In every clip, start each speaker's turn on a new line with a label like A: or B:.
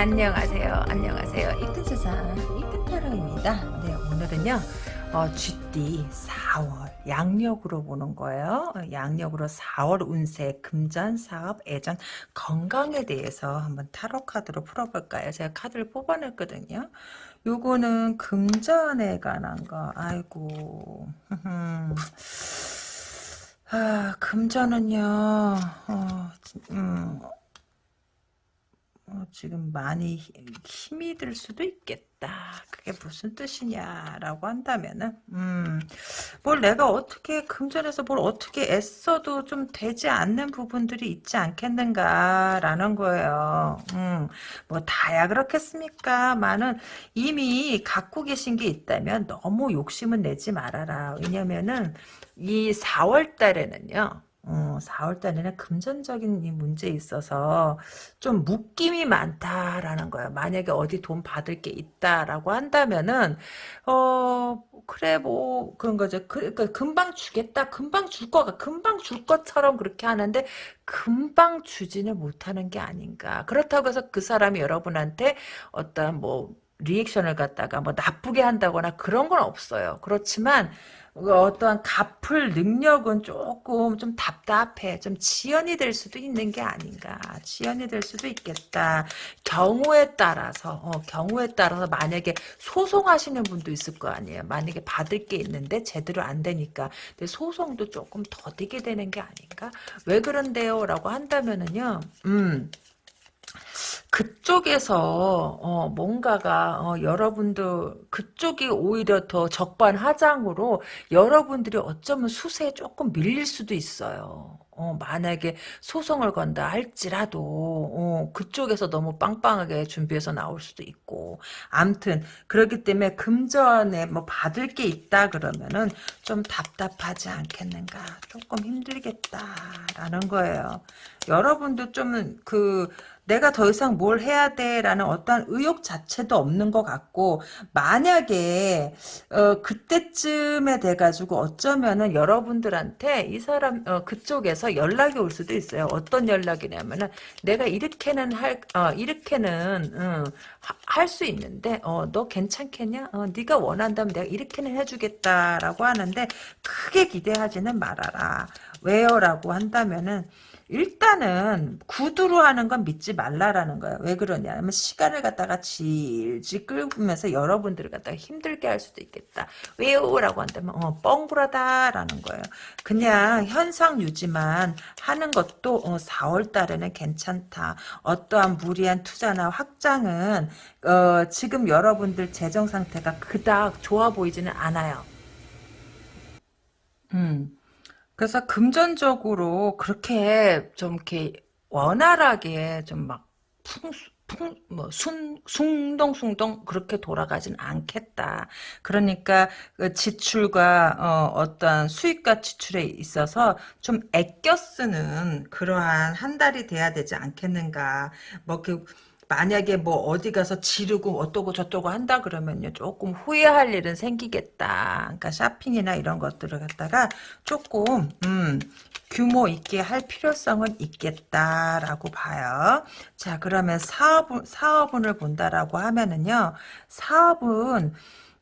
A: 안녕하세요. 안녕하세요. 이쁜 세상 이쁜 타로입니다. 네, 오늘은요. 어, GD 4월 양력으로 보는 거예요. 양력으로 4월 운세, 금전, 사업, 애전, 건강에 대해서 한번 타로 카드로 풀어볼까요? 제가 카드를 뽑아냈거든요. 요거는 금전에 관한 거. 아이고. 아, 금전은요. 어, 음, 어, 지금 많이 힘이 들 수도 있겠다. 그게 무슨 뜻이냐라고 한다면은, 음, 뭘 내가 어떻게, 금전에서 뭘 어떻게 애써도 좀 되지 않는 부분들이 있지 않겠는가라는 거예요. 음, 뭐 다야 그렇겠습니까? 많은 이미 갖고 계신 게 있다면 너무 욕심은 내지 말아라. 왜냐면은, 이 4월 달에는요, 어, 4월 달에는 금전적인 이 문제에 있어서 좀 묶임이 많다라는 거야. 만약에 어디 돈 받을 게 있다라고 한다면은, 어, 그래, 뭐, 그런 거죠. 그, 그 금방 주겠다. 금방 줄 거가, 금방 줄 것처럼 그렇게 하는데, 금방 주지는 못하는 게 아닌가. 그렇다고 해서 그 사람이 여러분한테 어떤 뭐, 리액션을 갖다가 뭐 나쁘게 한다거나 그런 건 없어요. 그렇지만, 어떠한 갚을 능력은 조금 좀 답답해. 좀 지연이 될 수도 있는 게 아닌가. 지연이 될 수도 있겠다. 경우에 따라서, 어, 경우에 따라서 만약에 소송하시는 분도 있을 거 아니에요. 만약에 받을 게 있는데 제대로 안 되니까. 근데 소송도 조금 더디게 되는 게 아닌가? 왜 그런데요? 라고 한다면은요, 음, 그쪽에서 어, 뭔가가 어, 여러분들 그쪽이 오히려 더 적반하장으로 여러분들이 어쩌면 수세에 조금 밀릴 수도 있어요. 어, 만약에 소송을 건다 할지라도 어, 그쪽에서 너무 빵빵하게 준비해서 나올 수도 있고 암튼 그렇기 때문에 금전에 뭐 받을 게 있다 그러면은 좀 답답하지 않겠는가 조금 힘들겠다라는 거예요. 여러분도 좀 그 내가 더 이상 뭘 해야 돼라는 어떠한 의욕 자체도 없는 것 같고 만약에 어, 그때쯤에 돼가지고 어쩌면은 여러분들한테 이 사람 어, 그쪽에서 연락이 올 수도 있어요. 어떤 연락이냐면은 내가 이렇게는 할 어, 이렇게는 어, 할수 있는데 어, 너 괜찮겠냐? 어, 네가 원한다면 내가 이렇게는 해주겠다라고 하는데 크게 기대하지는 말아라. 왜요라고 한다면은 일단은 구두로 하는 건 믿지 말라라는 거예요. 왜 그러냐면 시간을 갖다가 질질 끌면서 여러분들을 갖다가 힘들게 할 수도 있겠다. 왜요? 라고 한다면 어, 뻥구라다라는 거예요. 그냥 현상 유지만 하는 것도 어, 4월 달에는 괜찮다. 어떠한 무리한 투자나 확장은 어, 지금 여러분들 재정 상태가 그닥 좋아 보이지는 않아요. 음. 그래서 금전적으로 그렇게 좀 이렇게 원활하게 좀 막 풍, 풍, 뭐, 순, 숭덩숭덩 그렇게 돌아가진 않겠다. 그러니까 그 지출과 어, 떠한 수입과 지출에 있어서 좀 아껴 쓰는 그러한 한 달이 돼야 되지 않겠는가. 뭐, 그, 만약에 뭐 어디 가서 지르고 어떠고 저떠고 한다 그러면요 조금 후회할 일은 생기겠다. 그러니까 쇼핑이나 이런 것들을 갖다가 조금 음, 규모 있게 할 필요성은 있겠다라고 봐요. 자 그러면 사업 사업운을 본다라고 하면은요 사업은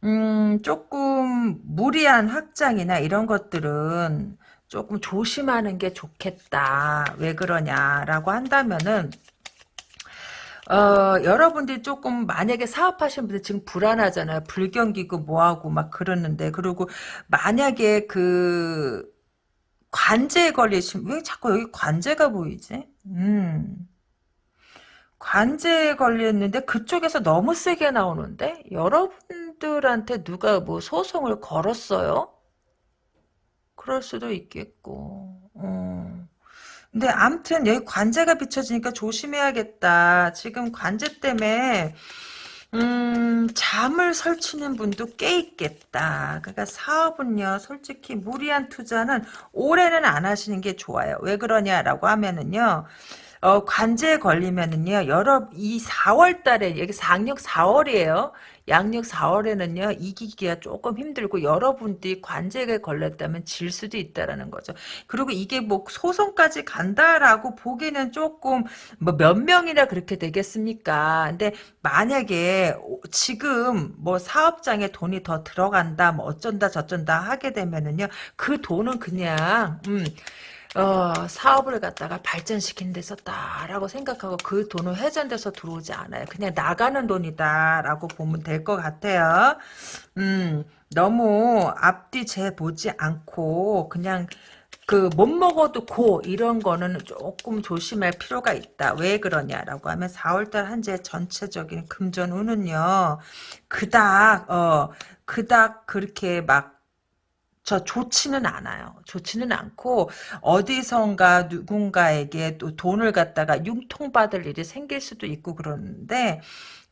A: 음, 조금 무리한 확장이나 이런 것들은 조금 조심하는 게 좋겠다. 왜 그러냐라고 한다면은 어, 여러분들이 조금 만약에 사업하시는 분들 지금 불안하잖아요. 불경기고 뭐하고 막 그러는데 그리고 만약에 그 관제에 걸리신 왜 자꾸 여기 관제가 보이지? 음. 관제에 걸렸는데 그쪽에서 너무 세게 나오는데 여러분들한테 누가 뭐 소송을 걸었어요? 그럴 수도 있겠고. 음. 근데 암튼 여기 관제가 비춰지니까 조심해야겠다. 지금 관제 때문에 음, 잠을 설치는 분도 꽤 있겠다. 그러니까 사업은요, 솔직히 무리한 투자는 올해는 안 하시는 게 좋아요. 왜 그러냐라고 하면은요, 어, 관제에 걸리면은요, 여러, 이 4월 달에, 여기 상력 4월이에요. 양력 4월에는요, 이기기가 조금 힘들고, 여러분들이 관제에 걸렸다면 질 수도 있다라는 거죠. 그리고 이게 뭐, 소송까지 간다라고 보기는 조금, 뭐, 몇 명이나 그렇게 되겠습니까? 근데, 만약에, 지금, 뭐, 사업장에 돈이 더 들어간다, 뭐, 어쩐다, 저쩐다 하게 되면은요, 그 돈은 그냥, 음, 어, 사업을 갖다가 발전시킨 데 썼다라고 생각하고 그 돈은 회전돼서 들어오지 않아요. 그냥 나가는 돈이다라고 보면 될 것 같아요. 음, 너무 앞뒤 재 보지 않고 그냥 그못 먹어도 고 이런 거는 조금 조심할 필요가 있다. 왜 그러냐라고 하면 4월달 한재 전체적인 금전운은요. 그닥 어 그닥 그렇게 막 저 좋지는 않아요. 좋지는 않고 어디선가 누군가에게 또 돈을 갖다가 융통받을 일이 생길 수도 있고 그러는데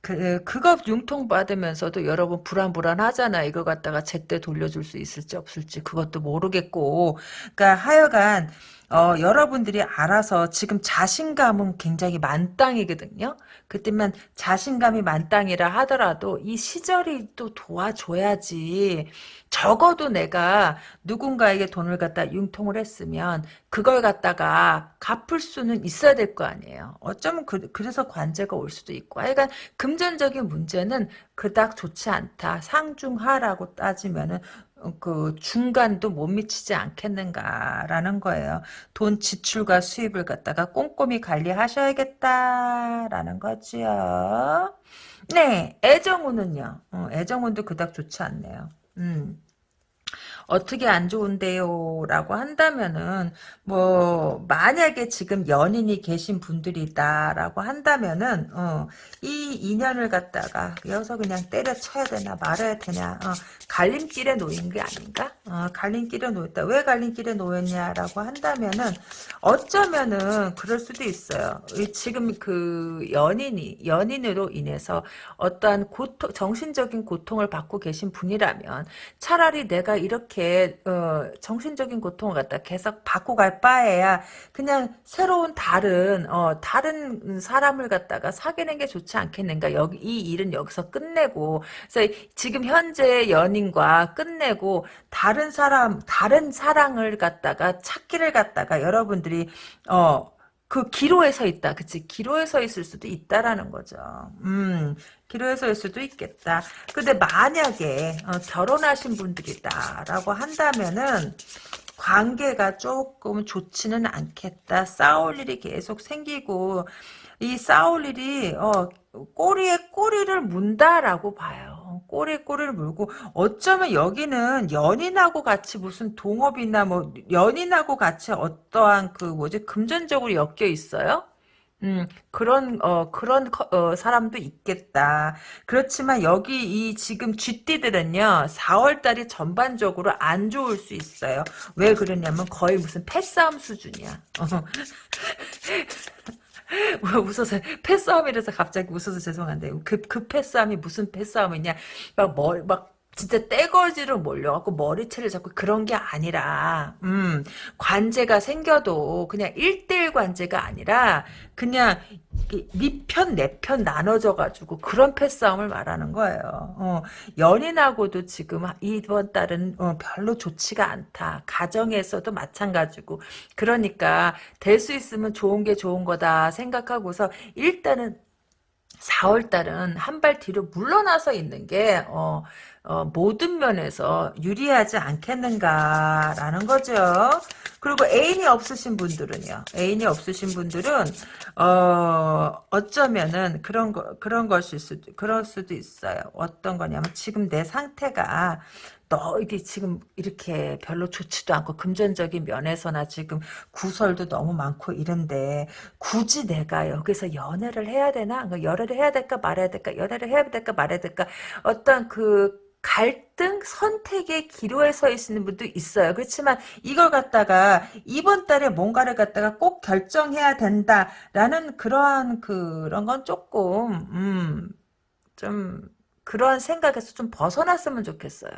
A: 그 그거 융통받으면서도 여러분 불안불안하잖아. 이거 갖다가 제때 돌려줄 수 있을지 없을지 그것도 모르겠고 그러니까 하여간 어, 여러분들이 알아서 지금 자신감은 굉장히 만땅이거든요. 그때만 자신감이 만땅이라 하더라도 이 시절이 또 도와줘야지. 적어도 내가 누군가에게 돈을 갖다 융통을 했으면 그걸 갖다가 갚을 수는 있어야 될 거 아니에요. 어쩌면 그, 래서 관제가 올 수도 있고. 하여간 금전적인 문제는 그닥 좋지 않다. 상중하라고 따지면은 그 중간도 못 미치지 않겠는가라는 거예요. 돈 지출과 수입을 갖다가 꼼꼼히 관리하셔야겠다라는 거지요. 네, 애정운은요. 어, 애정운도 그닥 좋지 않네요. 음. 어떻게 안 좋은데요? 라고 한다면은, 뭐, 만약에 지금 연인이 계신 분들이다라고 한다면은, 어, 이 인연을 갖다가 여기서 그냥 때려쳐야 되나 말아야 되냐, 어, 갈림길에 놓인 게 아닌가? 어, 갈림길에 놓였다. 왜 갈림길에 놓였냐라고 한다면은, 어쩌면은 그럴 수도 있어요. 지금 그 연인이, 연인으로 인해서 어떠한 고통, 정신적인 고통을 받고 계신 분이라면, 차라리 내가 이렇게 이렇게 어, 정신적인 고통을 갖다 계속 받고 갈 바에야 그냥 새로운 다른 어, 다른 사람을 갖다가 사귀는 게 좋지 않겠는가. 여기 이 일은 여기서 끝내고. 그래서 지금 현재 연인과 끝내고 다른 사람 다른 사랑을 갖다가 찾기를 갖다가 여러분들이 어 그 기로에 서 있다. 그치? 기로에 서 있을 수도 있다라는 거죠. 음, 기로에 서일 수도 있겠다. 근데 만약에 어, 결혼하신 분들이다라고 한다면은 관계가 조금 좋지는 않겠다. 싸울 일이 계속 생기고 이 싸울 일이 어, 꼬리에 꼬리를 문다라고 봐요. 꼬리에 꼬리를 물고 어쩌면 여기는 연인하고 같이 무슨 동업이나 뭐 연인하고 같이 어떠한 그 뭐지 금전적으로 엮여 있어요. 음, 그런, 어, 그런, 어, 사람도 있겠다. 그렇지만 여기 이 지금 쥐띠들은요, 4월달이 전반적으로 안 좋을 수 있어요. 왜 그러냐면 거의 무슨 패싸움 수준이야. 어. 웃어서 패싸움이라서 갑자기 웃어서 죄송한데 그, 그 패싸움이 무슨 패싸움이냐 막 머리 막 진짜 떼거지로 몰려갖고 머리채를 잡고 그런 게 아니라, 음, 관제가 생겨도 그냥 1대1 관제가 아니라, 그냥, 니 편, 내 편 나눠져가지고 그런 패싸움을 말하는 거예요. 어, 연인하고도 지금 이번 달은 어, 별로 좋지가 않다. 가정에서도 마찬가지고. 그러니까, 될 수 있으면 좋은 게 좋은 거다 생각하고서 일단은 4월달은 한 발 뒤로 물러나서 있는 게, 어, 어, 모든 면에서 유리하지 않겠는가라는 거죠. 그리고 애인이 없으신 분들은요. 애인이 없으신 분들은 어, 어쩌면은 그런 거 그런 것일 수도 그럴 수도 있어요. 어떤 거냐면 지금 내 상태가 너 이게 지금 이렇게 별로 좋지도 않고 금전적인 면에서나 지금 구설도 너무 많고 이런데 굳이 내가 여기서 연애를 해야 되나? 그러니까 연애를 해야 될까 말아야 될까? 연애를 해야 될까 말아야 될까? 어떤 그 갈등 선택의 기로에 서 있는 분도 있어요. 그렇지만 이걸 갖다가 이번 달에 뭔가를 갖다가 꼭 결정해야 된다라는 그러한 그런 건 조금 음, 좀 그런 생각에서 좀 벗어났으면 좋겠어요.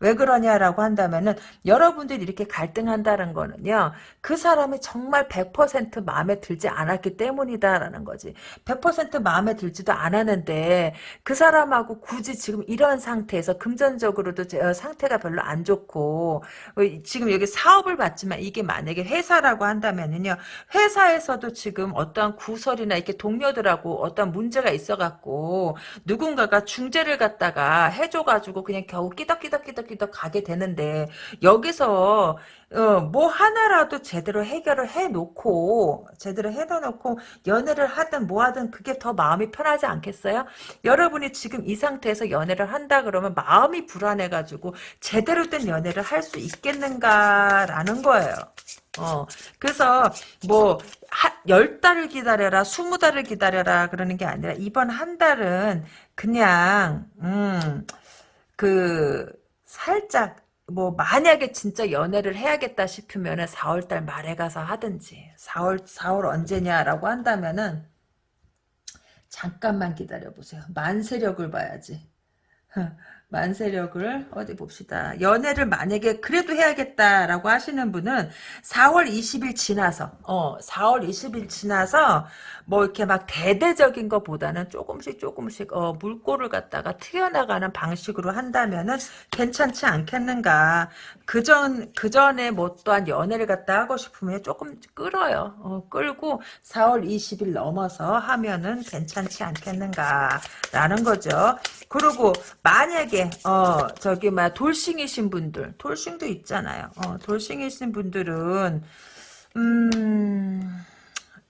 A: 왜 그러냐라고 한다면은 여러분들이 이렇게 갈등한다는 거는요. 그 사람이 정말 100% 마음에 들지 않았기 때문이다라는 거지. 100% 마음에 들지도 않았는데 그 사람하고 굳이 지금 이런 상태에서 금전적으로도 어, 상태가 별로 안 좋고 어, 지금 여기 사업을 받지만 이게 만약에 회사라고 한다면은요. 회사에서도 지금 어떠한 구설이나 이렇게 동료들하고 어떤 문제가 있어 갖고 누군가가 중재를 갖다가 해줘 가지고 그냥 겨우 끼덕끼덕 끼덕끼덕 가게 되는데 여기서 어, 뭐 하나라도 제대로 해결을 해놓고 제대로 해놓고 연애를 하든 뭐 하든 그게 더 마음이 편하지 않겠어요? 여러분이 지금 이 상태에서 연애를 한다 그러면 마음이 불안해가지고 제대로 된 연애를 할 수 있겠는가라는 거예요. 어, 그래서, 뭐, 열 달을 기다려라, 스무 달을 기다려라, 그러는 게 아니라, 이번 한 달은 그냥, 음, 그, 살짝, 뭐, 만약에 진짜 연애를 해야겠다 싶으면은 4월달 말에 가서 하든지, 4월, 4월 언제냐라고 한다면은, 잠깐만 기다려 보세요. 만세력을 봐야지. 만세력을 어디 봅시다. 연애를 만약에 그래도 해야겠다라고 하시는 분은 4월 20일 지나서 어 4월 20일 지나서 뭐 이렇게 막 대대적인 것보다는 조금씩 조금씩 어 물꼬를 갖다가 튀어나가는 방식으로 한다면은 괜찮지 않겠는가. 그전 그전에 뭐 또한 연애를 갖다 하고 싶으면 조금 끌어요. 어 끌고 4월 20일 넘어서 하면은 괜찮지 않겠는가라는 거죠. 그리고 만약에 어 저기 막 돌싱이신 분들 돌싱도 있잖아요. 어 돌싱이신 분들은 음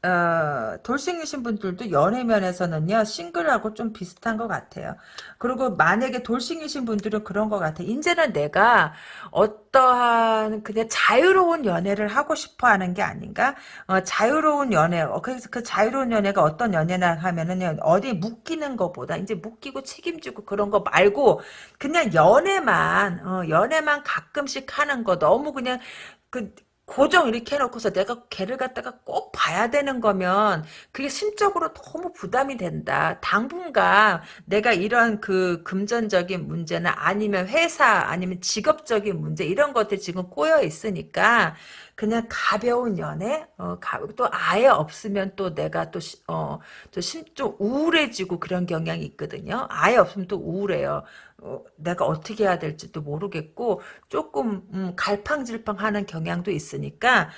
A: 어, 돌싱이신 분들도 연애 면에서는요 싱글하고 좀 비슷한 것 같아요. 그리고 만약에 돌싱이신 분들은 그런 것 같아. 이제는 내가 어떠한 그냥 자유로운 연애를 하고 싶어 하는 게 아닌가? 어, 자유로운 연애. 어, 그래서 그 자유로운 연애가 어떤 연애나 하면은 어디 묶이는 것보다 이제 묶이고 책임지고 그런 거 말고 그냥 연애만 어, 연애만 가끔씩 하는 거 너무 그냥 그 고정 이렇게 해놓고서 내가 걔를 갖다가 꼭 봐야 되는 거면 그게 심적으로 너무 부담이 된다. 당분간 내가 이런 그 금전적인 문제나 아니면 회사 아니면 직업적인 문제 이런 것들 지금 꼬여 있으니까 그냥 가벼운 연애 어, 가, 또 아예 없으면 또 내가 또 어, 좀 우울해지고 그런 경향이 있거든요. 아예 없으면 또 우울해요. 어, 내가 어떻게 해야 될지도 모르겠고 조금 음, 갈팡질팡하는 경향도 있으니까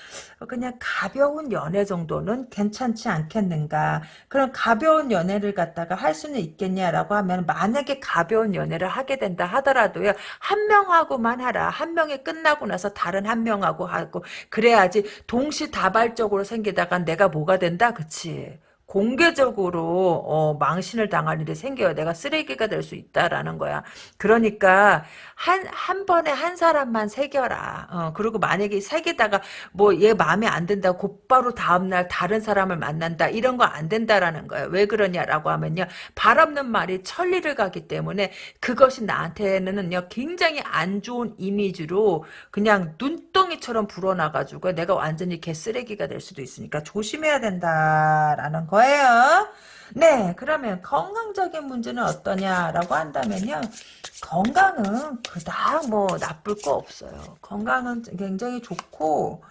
A: 그냥 가벼운 연애 정도는 괜찮지 않겠는가? 그런 가벼운 연애를 갖다가 할 수는 있겠냐라고 하면 만약에 가벼운 연애를 하게 된다 하더라도요 한 명하고만 하라. 한 명이 끝나고 나서 다른 한 명하고 하고 그래야지 동시다발적으로 생기다가 내가 뭐가 된다? 그치 공개적으로 어, 망신을 당할 일이 생겨요. 내가 쓰레기가 될 수 있다라는 거야. 그러니까 한, 한 번에 한 사람만 새겨라. 어, 그리고 만약에 새기다가 뭐 얘 마음에 안 든다 곧바로 다음날 다른 사람을 만난다. 이런 거 안 된다라는 거예요. 왜 그러냐라고 하면요. 발 없는 말이 천리를 가기 때문에 그것이 나한테는요. 굉장히 안 좋은 이미지로 그냥 눈덩이처럼 불어나가지고 내가 완전히 개쓰레기가 될 수도 있으니까 조심해야 된다라는 거 거예요. 네, 그러면 건강적인 문제는 어떠냐라고 한다면요. 건강은 그닥 뭐 나쁠 거 없어요. 건강은 굉장히 좋고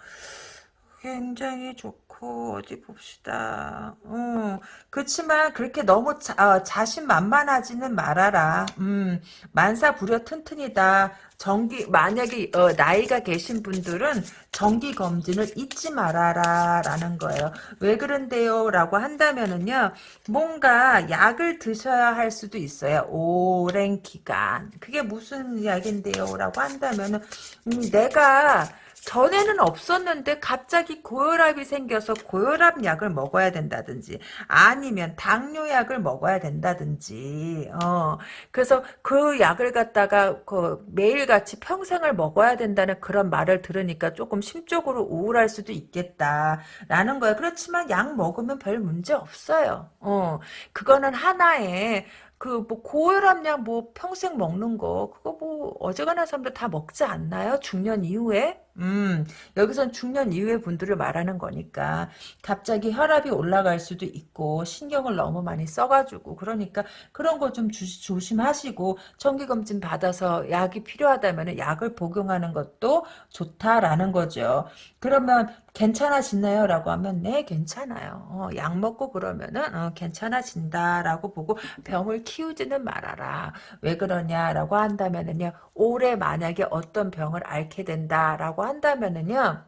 A: 굉장히 좋고 어디 봅시다. 음, 그렇지만 그렇게 너무 자, 어, 자신만만하지는 말아라. 음, 만사 부려 튼튼이다. 정기 만약에 어, 나이가 계신 분들은 정기 검진을 잊지 말아라 라는 거예요. 왜 그런데요? 라고 한다면은요. 뭔가 약을 드셔야 할 수도 있어요. 오랜 기간. 그게 무슨 약인데요? 라고 한다면은 음, 내가 전에는 없었는데 갑자기 고혈압이 생겨서 고혈압 약을 먹어야 된다든지 아니면 당뇨약을 먹어야 된다든지 어 그래서 그 약을 갖다가 그 매일같이 평생을 먹어야 된다는 그런 말을 들으니까 조금 심적으로 우울할 수도 있겠다라는 거예요. 그렇지만 약 먹으면 별 문제 없어요. 어 그거는 하나의 그뭐 고혈압약 뭐 평생 먹는 거 그거 뭐 어지간한 사람들 다 먹지 않나요? 중년 이후에 음, 여기선 중년 이후의 분들을 말하는 거니까 갑자기 혈압이 올라갈 수도 있고 신경을 너무 많이 써가지고 그러니까 그런 거 좀 조심하시고 정기검진 받아서 약이 필요하다면 약을 복용하는 것도 좋다라는 거죠. 그러면 괜찮아지나요? 라고 하면 네 괜찮아요. 어, 약 먹고 그러면은 어, 괜찮아진다라고 보고 병을 키우지는 말아라. 왜 그러냐라고 한다면은요. 올해 만약에 어떤 병을 앓게 된다라고 한다면은요.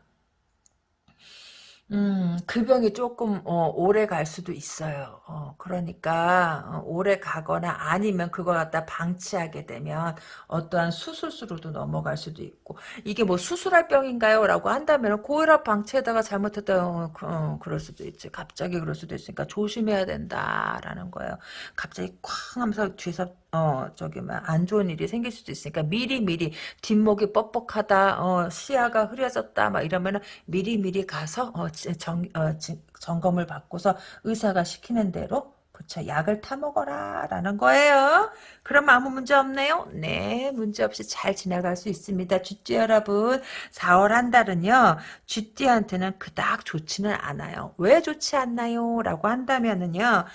A: 음, 그 병이 조금 어, 오래 갈 수도 있어요. 어, 그러니까 어, 오래 가거나 아니면 그걸 갖다 방치하게 되면 어떠한 수술수로도 넘어갈 수도 있고 이게 뭐 수술할 병인가요? 라고 한다면 고혈압 방치에다가 잘못했다 어, 그, 어, 그럴 수도 있지. 갑자기 그럴 수도 있으니까 조심해야 된다라는 거예요. 갑자기 쾅 하면서 뒤에서 어 저기 뭐안 좋은 일이 생길 수도 있으니까 미리 미리 뒷목이 뻑뻑하다 어 시야가 흐려졌다 막 이러면은 미리 미리 가서 어, 정, 어, 점검을 받고서 의사가 시키는 대로 그쵸. 약을 타 먹어라 라는 거예요. 그럼 아무 문제 없네요. 네 문제 없이 잘 지나갈 수 있습니다. 쥐띠 여러분 4월 한 달은요 쥐띠한테는 그닥 좋지는 않아요. 왜 좋지 않나요? 라고 한다면은요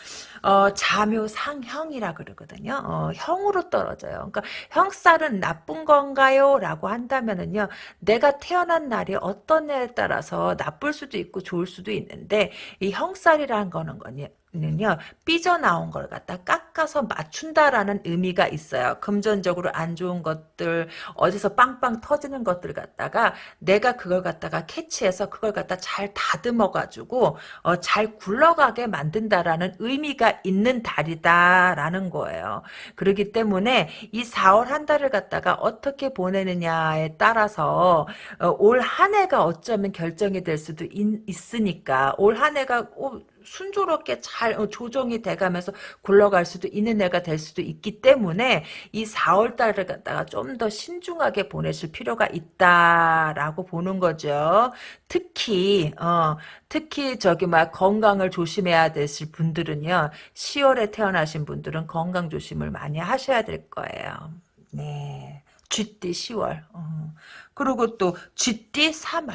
A: 어, 자묘상형이라 그러거든요. 어, 형으로 떨어져요. 그러니까 형살은 나쁜 건가요? 라고 한다면은요 내가 태어난 날이 어떤 날에 따라서 나쁠 수도 있고 좋을 수도 있는데 이 형살이라는 거는 거냐 는요 삐져나온 걸 갖다 깎아서 맞춘다라는 의미가 있어요. 금전적으로 안 좋은 것들 어디서 빵빵 터지는 것들 갖다가 내가 그걸 갖다가 캐치해서 그걸 갖다 잘 다듬어 가지고 어, 잘 굴러가게 만든다라는 의미가 있는 달이다라는 거예요. 그렇기 때문에 이 4월 한 달을 갖다가 어떻게 보내느냐에 따라서 어, 올한 해가 어쩌면 결정이 될 수도 있, 으니까 올 한 해가 어, 순조롭게 잘 어, 조정이 돼가면서 굴러갈 수도 있는 애가 될 수도 있기 때문에 이 4월 달을 갖다가 좀 더 신중하게 보내실 필요가 있다라고 보는 거죠. 특히 어 특히 저기 막 건강을 조심해야 되실 분들은요. 10월에 태어나신 분들은 건강 조심을 많이 하셔야 될 거예요. 네. 쥐띠 10월. 어. 그리고 또 쥐띠 3월.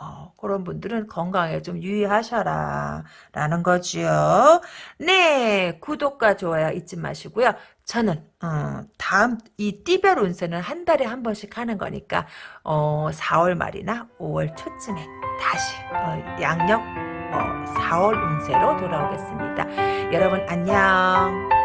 A: 어, 그런 분들은 건강에 좀 유의하셔라 라는 거지요. 네 구독과 좋아요 잊지 마시고요. 저는 어, 다음 이 띠별 운세는 한 달에 한 번씩 하는 거니까 어, 4월 말이나 5월 초쯤에 다시 어, 양력 4월 운세로 돌아오겠습니다. 여러분 안녕